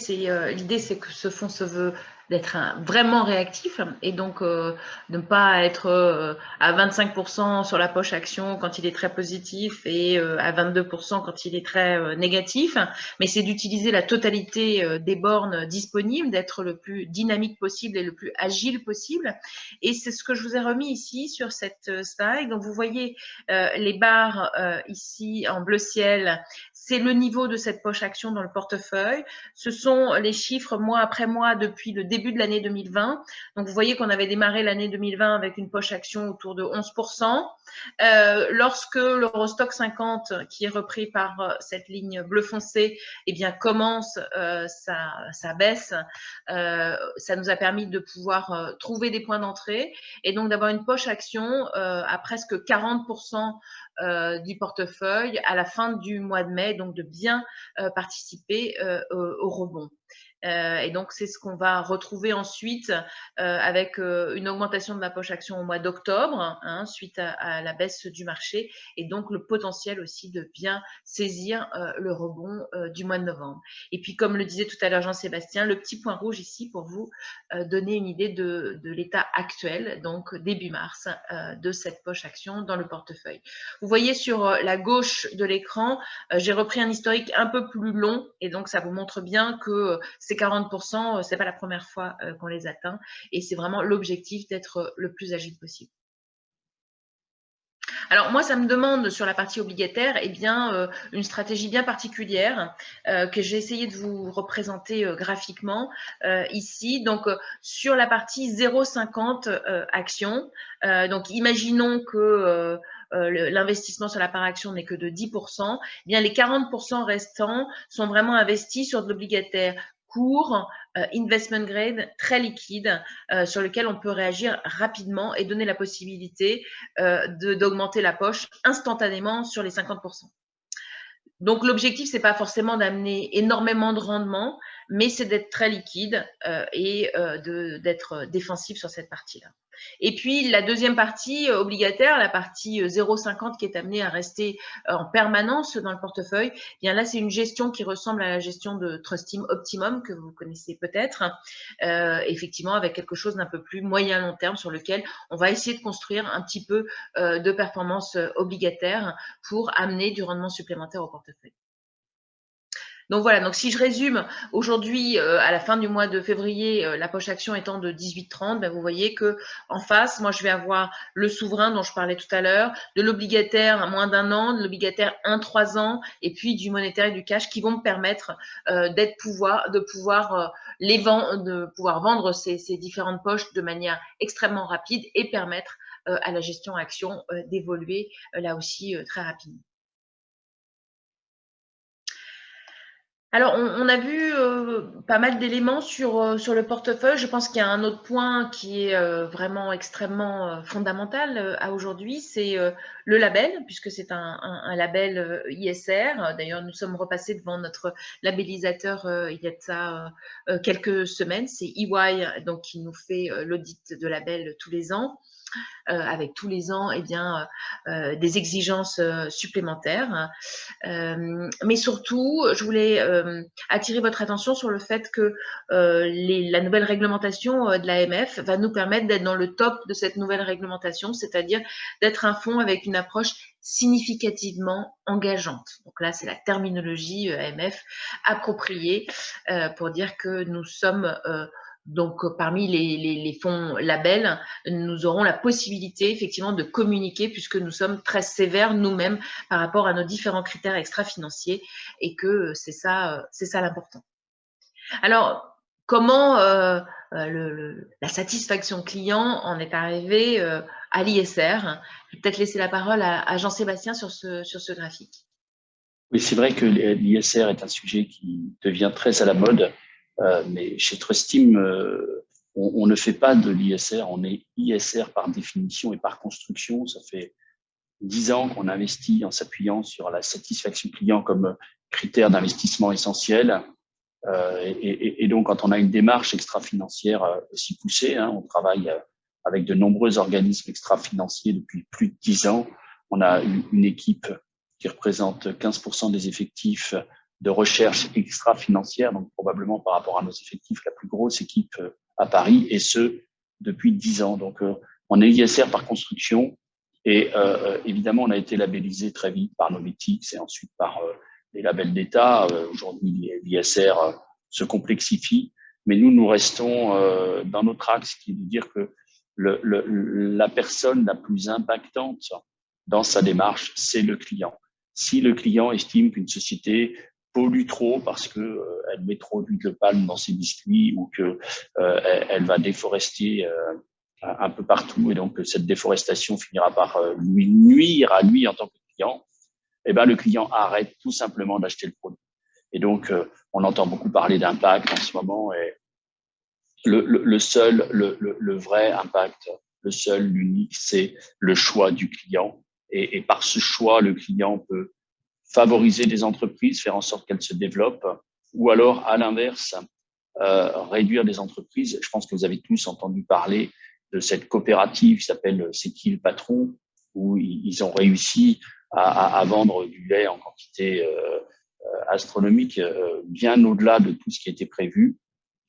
l'idée, c'est que ce fonds se veut d'être vraiment réactif et donc euh, ne pas être euh, à 25% sur la poche action quand il est très positif et euh, à 22% quand il est très négatif, mais c'est d'utiliser la totalité des bornes disponibles, d'être le plus dynamique possible et le plus agile possible. Et c'est ce que je vous ai remis ici sur cette slide. Donc vous voyez les barres ici en bleu ciel, c'est le niveau de cette poche action dans le portefeuille. Ce sont les chiffres mois après mois depuis le début de l'année 2020. Donc, vous voyez qu'on avait démarré l'année 2020 avec une poche action autour de 11%. Euh, lorsque l'Eurostock 50, qui est repris par euh, cette ligne bleu foncé, eh bien, commence euh, sa, baisse, ça nous a permis de pouvoir trouver des points d'entrée et donc d'avoir une poche action à presque 40% du portefeuille à la fin du mois de mai, donc de bien participer au rebond. Euh, et donc, c'est ce qu'on va retrouver ensuite euh, avec euh, une augmentation de la poche action au mois d'octobre, hein, suite à, la baisse du marché, et donc le potentiel aussi de bien saisir le rebond du mois de novembre. Et puis, comme le disait tout à l'heure Jean-Sébastien, le petit point rouge ici pour vous donner une idée de, de l'état actuel, donc début mars, de cette poche action dans le portefeuille. Vous voyez sur la gauche de l'écran, j'ai repris un historique un peu plus long, et donc ça vous montre bien que ces 40%, ce n'est pas la première fois euh, qu'on les atteint et c'est vraiment l'objectif d'être euh, le plus agile possible. Alors moi, ça me demande sur la partie obligataire eh bien, euh, une stratégie bien particulière que j'ai essayé de vous représenter graphiquement ici. Donc sur la partie 0,50 actions, donc imaginons que l'investissement sur la part action n'est que de 10%, eh bien les 40% restants sont vraiment investis sur de l'obligataire court, euh, investment grade, très liquide, euh, sur lequel on peut réagir rapidement et donner la possibilité euh, d'augmenter la poche instantanément sur les 50%. Donc l'objectif, c'est pas forcément d'amener énormément de rendement, mais c'est d'être très liquide et d'être défensif sur cette partie-là. Et puis la deuxième partie euh, obligataire, la partie 0,50 euh, qui est amenée à rester euh, en permanence dans le portefeuille, eh bien là c'est une gestion qui ressemble à la gestion de Trust Team Optimum que vous connaissez peut-être, effectivement avec quelque chose d'un peu plus moyen long terme sur lequel on va essayer de construire un petit peu de performance obligataire pour amener du rendement supplémentaire au portefeuille. Donc voilà, donc si je résume, aujourd'hui, euh, à la fin du mois de février, euh, la poche action étant de 18,30, ben vous voyez que en face, moi, je vais avoir le souverain dont je parlais tout à l'heure, de l'obligataire à moins d'un an, de l'obligataire 1-3 ans, et puis du monétaire et du cash qui vont me permettre euh, d'être pouvoir, de pouvoir les vendre, de pouvoir vendre ces, ces, différentes poches de manière extrêmement rapide et permettre à la gestion action d'évoluer là aussi très rapidement. Alors, on, a vu euh, pas mal d'éléments sur, euh, sur le portefeuille. Je pense qu'il y a un autre point qui est euh, vraiment extrêmement fondamental à aujourd'hui, c'est le label, puisque c'est un, label ISR. D'ailleurs, nous sommes repassés devant notre labellisateur il y a de ça quelques semaines. C'est EY, donc qui nous fait l'audit de label tous les ans. Euh, avec tous les ans eh bien, euh, euh, des exigences supplémentaires. mais surtout, je voulais attirer votre attention sur le fait que la nouvelle réglementation de l'AMF va nous permettre d'être dans le top de cette nouvelle réglementation, c'est-à-dire d'être un fonds avec une approche significativement engageante. Donc là, c'est la terminologie AMF appropriée pour dire que nous sommes donc, euh, parmi les, fonds labels, nous aurons la possibilité effectivement de communiquer puisque nous sommes très sévères nous-mêmes par rapport à nos différents critères extra-financiers et que euh, c'est ça, euh, c'est ça l'important. Alors, comment la satisfaction client en est arrivée à l'ISR Je vais peut-être laisser la parole à, Jean-Sébastien sur ce, sur ce graphique. Oui, c'est vrai que l'ISR est un sujet qui devient très à la mode mais chez Trustim, euh, on, on, ne fait pas de l'ISR, on est ISR par définition et par construction. Ça fait dix ans qu'on investit en s'appuyant sur la satisfaction client comme critère d'investissement essentiel. et, donc, quand on a une démarche extra-financière aussi poussée, hein, on travaille avec de nombreux organismes extra-financiers depuis plus de dix ans. On a une équipe qui représente 15% des effectifs de recherche extra-financière, donc probablement par rapport à nos effectifs, la plus grosse équipe euh, à Paris, et ce, depuis 10 ans. Donc, euh, on est ISR par construction, et euh, évidemment, on a été labellisé très vite par Novitix et ensuite par les labels d'État. Aujourd'hui, l'ISR se complexifie, mais nous, nous restons dans notre axe qui est de dire que la personne la plus impactante dans sa démarche, c'est le client. Si le client estime qu'une société pollue trop parce que euh, elle met trop d'huile de palme dans ses biscuits ou que euh, va déforester euh, un peu partout et donc cette déforestation finira par lui nuire à lui en tant que client, eh ben le client arrête tout simplement d'acheter le produit. Et donc on entend beaucoup parler d'impact en ce moment et le, seul, le, vrai impact, le seul, l'unique, c'est le choix du client. Et, et par ce choix, le client peut favoriser des entreprises, faire en sorte qu'elles se développent, ou alors, à l'inverse, euh, réduire des entreprises. Je pense que vous avez tous entendu parler de cette coopérative qui s'appelle C'est qui le patron, où ils ont réussi à, à, vendre du lait en quantité euh, euh astronomique, euh, bien au-delà de tout ce qui était prévu,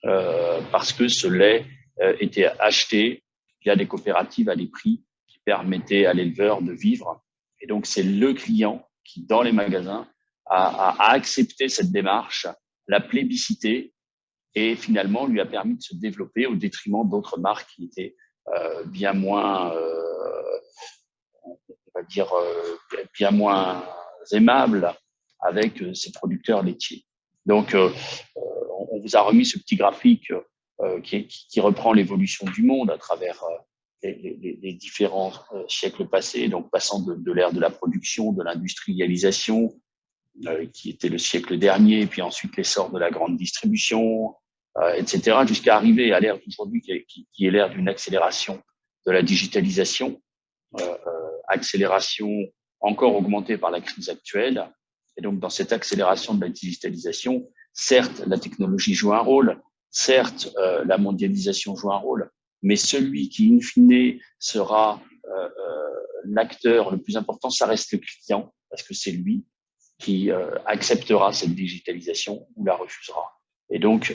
euh, parce que ce lait euh, était acheté via des coopératives à des prix qui permettaient à l'éleveur de vivre. Et donc, c'est le client qui, dans les magasins, a, accepté cette démarche, l'a plébiscité et finalement lui a permis de se développer au détriment d'autres marques qui étaient euh, bien moins, euh, on va dire, euh, bien moins aimables avec ces producteurs laitiers. Donc, on vous a remis ce petit graphique qui, qui, reprend l'évolution du monde à travers les, différents euh, siècles passés, donc passant de, l'ère de la production, de l'industrialisation, euh, qui était le siècle dernier, puis ensuite l'essor de la grande distribution, euh, etc., jusqu'à arriver à l'ère d'aujourd'hui, qui, qui, est l'ère d'une accélération de la digitalisation, accélération encore augmentée par la crise actuelle. Et donc, dans cette accélération de la digitalisation, certes, la technologie joue un rôle, certes, la mondialisation joue un rôle, mais celui qui, in fine, sera euh, euh, l'acteur le plus important, ça reste le client, parce que c'est lui qui euh, acceptera cette digitalisation ou la refusera. Et donc,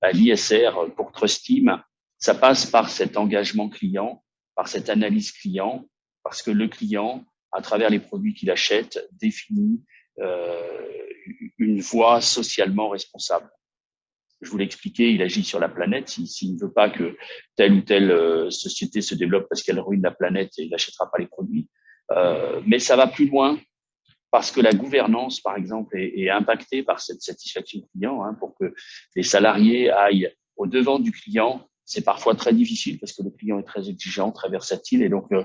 bah, l'ISR pour Trustim, ça passe par cet engagement client, par cette analyse client, parce que le client, à travers les produits qu'il achète, définit une voie socialement responsable je vous l'ai expliqué, il agit sur la planète. S'il ne veut pas que telle ou telle euh, société se développe parce qu'elle ruine la planète, il n'achètera pas les produits. Euh, mais ça va plus loin parce que la gouvernance, par exemple, est, impactée par cette satisfaction client. Hein, pour que les salariés aillent au devant du client, c'est parfois très difficile parce que le client est très exigeant, très versatile. Et donc, euh,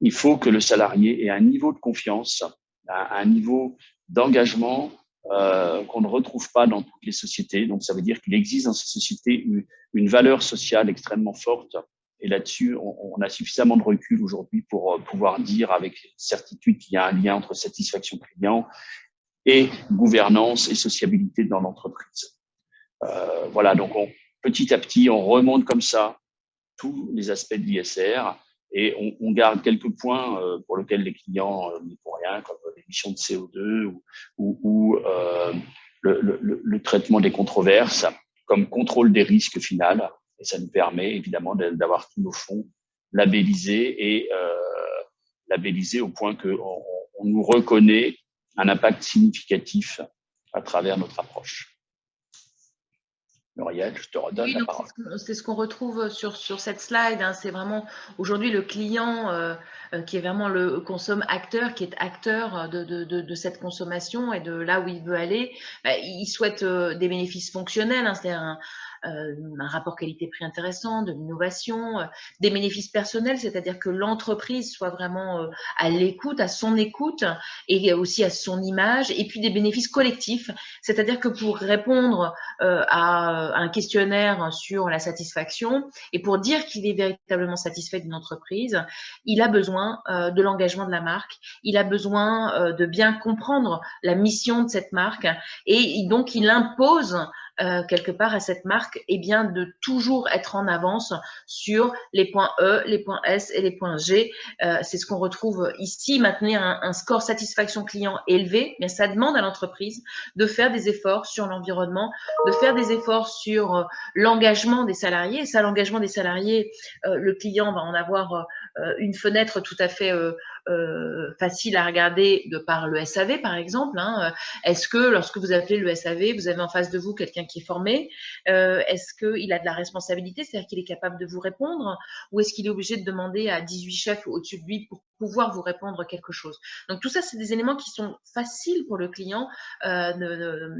il faut que le salarié ait un niveau de confiance, un niveau d'engagement euh, qu'on ne retrouve pas dans toutes les sociétés. Donc, ça veut dire qu'il existe dans ces sociétés une, valeur sociale extrêmement forte. Et là-dessus, on, on, a suffisamment de recul aujourd'hui pour euh, pouvoir dire avec certitude qu'il y a un lien entre satisfaction client et gouvernance et sociabilité dans l'entreprise. Euh, voilà, donc on, petit à petit, on remonte comme ça tous les aspects de l'ISR et on, on, garde quelques points euh, pour lesquels les clients euh, n'y font rien, comme l'émission de CO2 ou, ou, euh, le, le, le, traitement des controverses, comme contrôle des risques final. Et ça nous permet évidemment d'avoir tous nos fonds labellisés et labellisés au point qu'on on nous reconnaît un impact significatif à travers notre approche. Muriel, je te redonne la parole. C'est ce qu'on retrouve sur, sur cette slide. Hein. C'est vraiment aujourd'hui le client euh, euh, qui est vraiment le consomme acteur, qui est acteur de, de, de, cette consommation et de là où il veut aller. Bah, il souhaite euh, des bénéfices fonctionnels, hein. c'est-à-dire un rapport qualité-prix intéressant, de l'innovation, des bénéfices personnels, c'est-à-dire que l'entreprise soit vraiment à l'écoute, à son écoute et aussi à son image, et puis des bénéfices collectifs, c'est-à-dire que pour répondre à un questionnaire sur la satisfaction et pour dire qu'il est véritablement satisfait d'une entreprise, il a besoin de l'engagement de la marque, il a besoin de bien comprendre la mission de cette marque et donc il impose euh, quelque part à cette marque eh bien, de toujours être en avance sur les points E, les points S et les points G. Euh, c'est ce qu'on retrouve ici. Maintenir un, score satisfaction client élevé, mais ça demande à l'entreprise de faire des efforts sur l'environnement, de faire des efforts sur euh, l'engagement des salariés. Ça, l'engagement des salariés, le client va en avoir une fenêtre tout à fait euh, facile à regarder de par le SAV, par exemple. Hein. Est-ce que lorsque vous appelez le SAV, vous avez en face de vous quelqu'un qui est formé euh, Est-ce qu'il a de la responsabilité, c'est-à-dire qu'il est capable de vous répondre Ou est-ce qu'il est obligé de demander à 18 chefs au-dessus de lui pour pouvoir vous répondre quelque chose? Donc tout ça, c'est des éléments qui sont faciles pour le client euh,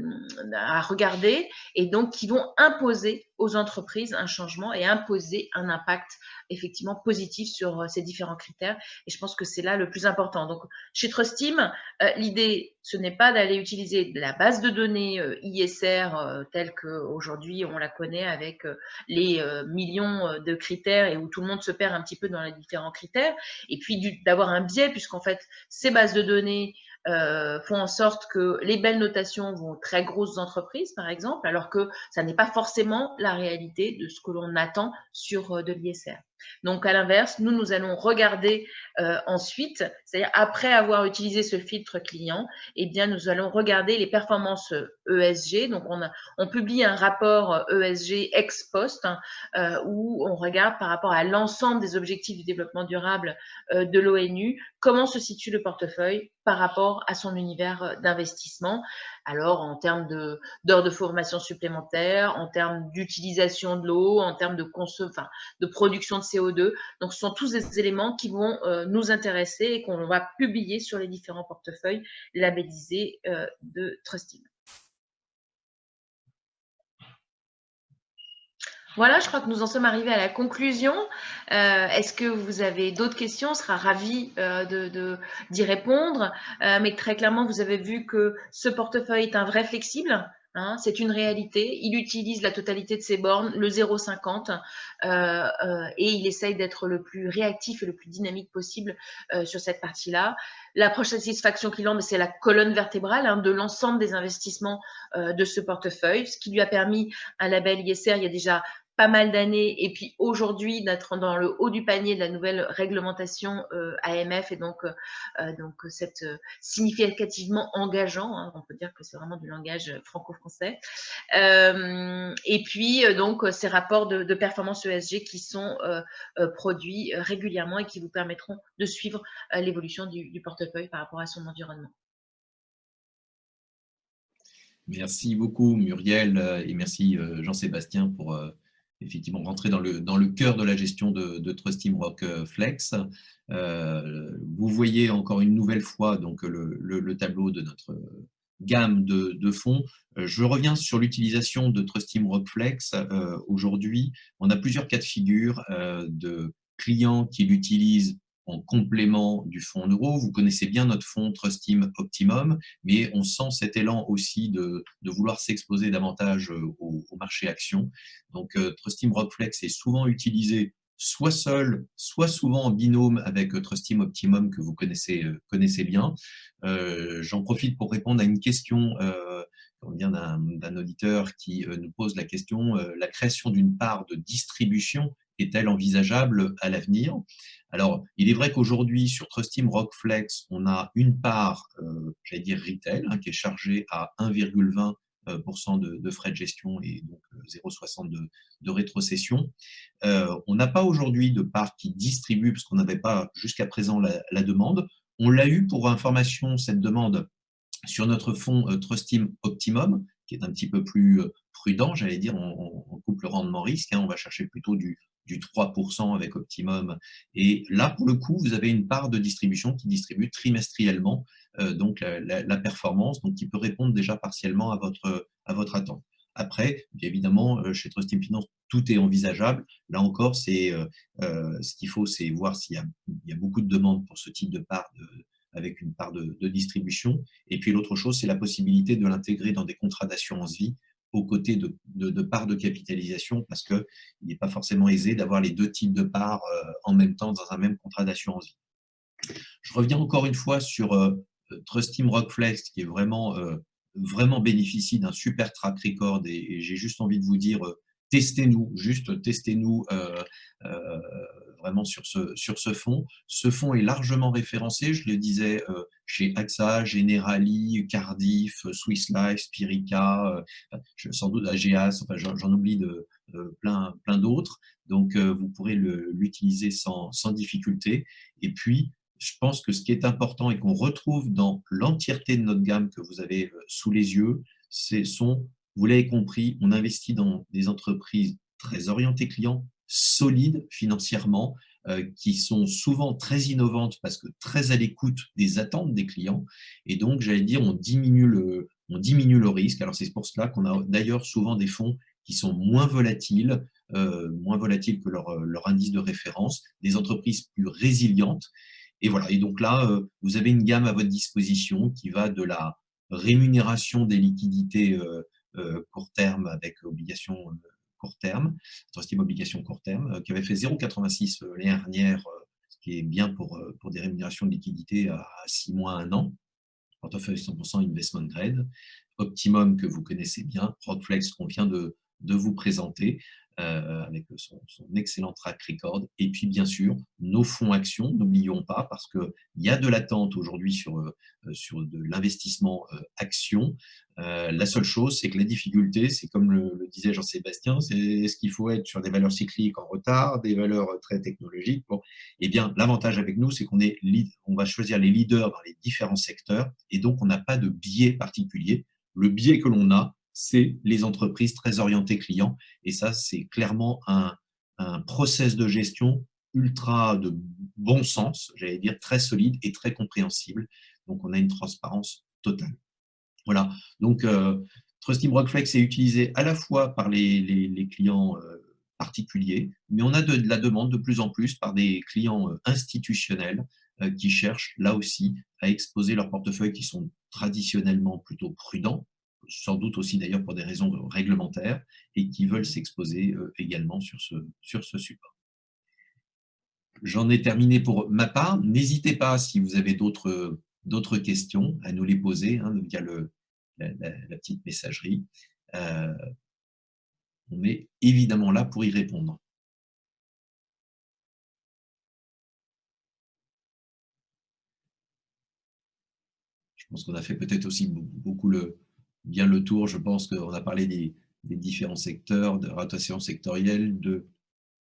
à regarder et donc qui vont imposer aux entreprises un changement et imposer un impact effectivement positif sur euh, ces différents critères. Et je pense que c'est là le plus important. Donc chez Trustim, euh, l'idée, ce n'est pas d'aller utiliser la base de données ISR telle qu'aujourd'hui on la connaît avec les millions de critères et où tout le monde se perd un petit peu dans les différents critères. Et puis avoir un biais, puisqu'en fait, ces bases de données euh, font en sorte que les belles notations vont aux très grosses entreprises, par exemple, alors que ça n'est pas forcément la réalité de ce que l'on attend sur euh, de l'ISR. Donc, à l'inverse, nous, nous allons regarder euh, ensuite, c'est-à-dire après avoir utilisé ce filtre client, eh bien, nous allons regarder les performances ESG. Donc, on, a, on publie un rapport ESG ex post hein, euh, où on regarde par rapport à l'ensemble des objectifs du développement durable euh, de l'ONU, comment se situe le portefeuille par rapport à son univers d'investissement. Alors, en termes d'heures de, formation supplémentaires, en termes d'utilisation de l'eau, en termes de, enfin, de production de CO2. Donc, ce sont tous des éléments qui vont euh, nous intéresser et qu'on va publier sur les différents portefeuilles labellisés euh, de Trustim. Voilà, je crois que nous en sommes arrivés à la conclusion. Euh, est-ce que vous avez d'autres questions? On sera ravis euh, d'y répondre. Euh, mais très clairement, vous avez vu que ce portefeuille est un vrai flexible. Hein, c'est une réalité. Il utilise la totalité de ses bornes, le 0,50, et il essaye d'être le plus réactif et le plus dynamique possible sur cette partie-là. L'approche satisfaction client, c'est la colonne vertébrale hein, de l'ensemble des investissements de ce portefeuille, ce qui lui a permis un label ISR il y a déjà pas mal d'années et puis aujourd'hui d'être dans le haut du panier de la nouvelle réglementation euh, AMF et donc euh, euh, donc cette significativement engageant hein, on peut dire que c'est vraiment du langage franco-français et puis donc ces rapports de, performance ESG qui sont produits régulièrement et qui vous permettront de suivre l'évolution du portefeuille par rapport à son environnement. Merci beaucoup Muriel et merci Jean-Sébastien pour effectivement rentrer dans le, dans le cœur de la gestion de, de Trustim Rock euh, Flex. Euh, vous voyez encore une nouvelle fois donc, le, le, tableau de notre gamme de, de fonds. Euh, je reviens sur l'utilisation de Trustim Rock Flex. Aujourd'hui, on a plusieurs cas de figure de clients qui l'utilisent en complément du fonds euro. Vous connaissez bien notre fonds Trustim Optimum, mais on sent cet élan aussi de, vouloir s'exposer davantage euh, au, marché action. Donc euh, Trustim Rockflex est souvent utilisé soit seul, soit souvent en binôme avec euh, Trustim Optimum que vous connaissez, bien. J'en profite pour répondre à une question euh, d'un auditeur qui nous pose la question, la création d'une part de distribution est-elle envisageable à l'avenir? Alors, il est vrai qu'aujourd'hui, sur Trustim Rockflex, on a une part, euh, j'allais dire retail, hein, qui est chargée à 1,20% euh, de, de, frais de gestion et donc 0,60 de, de, rétrocession. Euh, on n'a pas aujourd'hui de part qui distribue, parce qu'on n'avait pas jusqu'à présent la, demande. On l'a eu pour information, cette demande, sur notre fonds Trustim Optimum, qui est un petit peu plus prudent, j'allais dire, on, on, coupe le rendement risque, hein, on va chercher plutôt du du 3% avec Optimum. Et là, pour le coup, vous avez une part de distribution qui distribue trimestriellement euh, donc la, performance, donc qui peut répondre déjà partiellement à votre, à votre attente. Après, évidemment, chez Trust Team Finance, tout est envisageable. Là encore, c'est ce qu'il faut, c'est voir s'il y, a beaucoup de demandes pour ce type de part avec une part de, distribution. Et puis l'autre chose, c'est la possibilité de l'intégrer dans des contrats d'assurance vie aux côtés de, de, parts de capitalisation parce qu'il n'est pas forcément aisé d'avoir les deux types de parts en même temps dans un même contrat d'assurance vie. Je reviens encore une fois sur euh, Trust Team Rockflex, qui est vraiment, euh, vraiment bénéficie d'un super track record, et, j'ai juste envie de vous dire, euh, testez-nous, juste testez-nous vraiment sur ce, sur ce fonds. Ce fonds est largement référencé, je le disais, chez AXA, Generali, Cardiff, Swiss Life, Spirica, sans doute AGAS, j'en oublie de, plein, plein d'autres. Donc, vous pourrez l'utiliser sans, sans difficulté. Et puis, je pense que ce qui est important et qu'on retrouve dans l'entièreté de notre gamme que vous avez euh, sous les yeux, c'est sont, vous l'avez compris, on investit dans des entreprises très orientées clients, solides financièrement, euh, qui sont souvent très innovantes parce que très à l'écoute des attentes des clients. Et donc, j'allais dire, on diminue le, on diminue le risque. Alors, c'est pour cela qu'on a d'ailleurs souvent des fonds qui sont moins volatiles, euh, moins volatiles que leur, leur indice de référence, des entreprises plus résilientes. Et voilà. Et donc là, euh, vous avez une gamme à votre disposition qui va de la rémunération des liquidités euh, euh, court terme avec obligations court terme, troisième obligation court terme, qui avait fait 0,86 l'année dernière, ce qui est bien pour, pour des rémunérations de liquidités à 6 mois, 1 an. Portefeuille 100% investment grade. Optimum que vous connaissez bien, Rockflex qu'on vient de, de vous présenter. Euh, avec son, excellent track record. Et puis, bien sûr, nos fonds actions, n'oublions pas, parce qu'il y a de l'attente aujourd'hui sur, euh, sur de l'investissement euh, action. la seule chose, c'est que la difficulté, c'est comme le, disait Jean-Sébastien, c'est est-ce qu'il faut être sur des valeurs cycliques en retard, des valeurs très technologiques? Bon, Eh bien, l'avantage avec nous, c'est qu'on est, on va choisir les leaders dans les différents secteurs, et donc on n'a pas de biais particulier. Le biais que l'on a, c'est les entreprises très orientées clients. Et ça, c'est clairement un, process de gestion ultra de bon sens, j'allais dire très solide et très compréhensible. Donc, on a une transparence totale. Voilà. Donc, euh, Trusty Rockflex est utilisé à la fois par les, clients euh, particuliers, mais on a de, la demande de plus en plus par des clients euh, institutionnels qui cherchent là aussi à exposer leurs portefeuilles qui sont traditionnellement plutôt prudents, sans doute aussi d'ailleurs pour des raisons réglementaires, et qui veulent s'exposer euh, également sur ce, sur ce support. J'en ai terminé pour ma part. N'hésitez pas, si vous avez d'autres questions, à nous les poser hein, via le, la, petite messagerie. Euh, on est évidemment là pour y répondre. Je pense qu'on a fait peut-être aussi beaucoup le, bien le tour. Je pense qu'on a parlé des, différents secteurs, de rotation sectorielle, de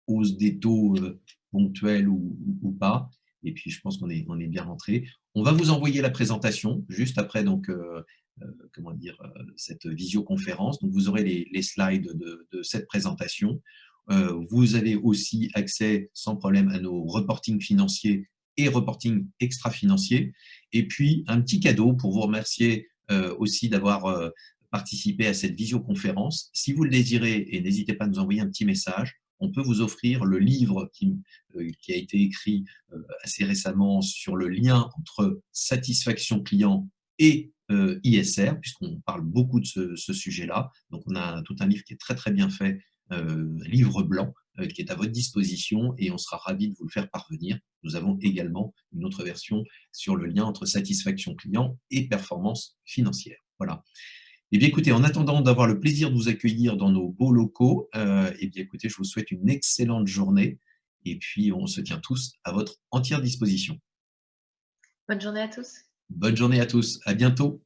hausse des taux euh, ponctuels ou, pas. Et puis, je pense qu'on est, bien rentré. On va vous envoyer la présentation juste après donc, euh, euh, comment dire, cette visioconférence. Donc, vous aurez les, slides de, cette présentation. vous avez aussi accès sans problème à nos reportings financiers et reporting extra-financiers. Et puis, un petit cadeau pour vous remercier aussi d'avoir euh, participé à cette visioconférence. Si vous le désirez, et n'hésitez pas à nous envoyer un petit message, on peut vous offrir le livre qui, euh, a été écrit assez récemment sur le lien entre satisfaction client et ISR, puisqu'on parle beaucoup de ce, ce sujet-là. Donc, on a tout un livre qui est très, très bien fait, livre blanc, qui est à votre disposition et on sera ravis de vous le faire parvenir. Nous avons également une autre version sur le lien entre satisfaction client et performance financière. Voilà. Et eh bien, écoutez, en attendant d'avoir le plaisir de vous accueillir dans nos beaux locaux, euh, eh bien, écoutez, je vous souhaite une excellente journée et puis on se tient tous à votre entière disposition. Bonne journée à tous. Bonne journée à tous. À bientôt.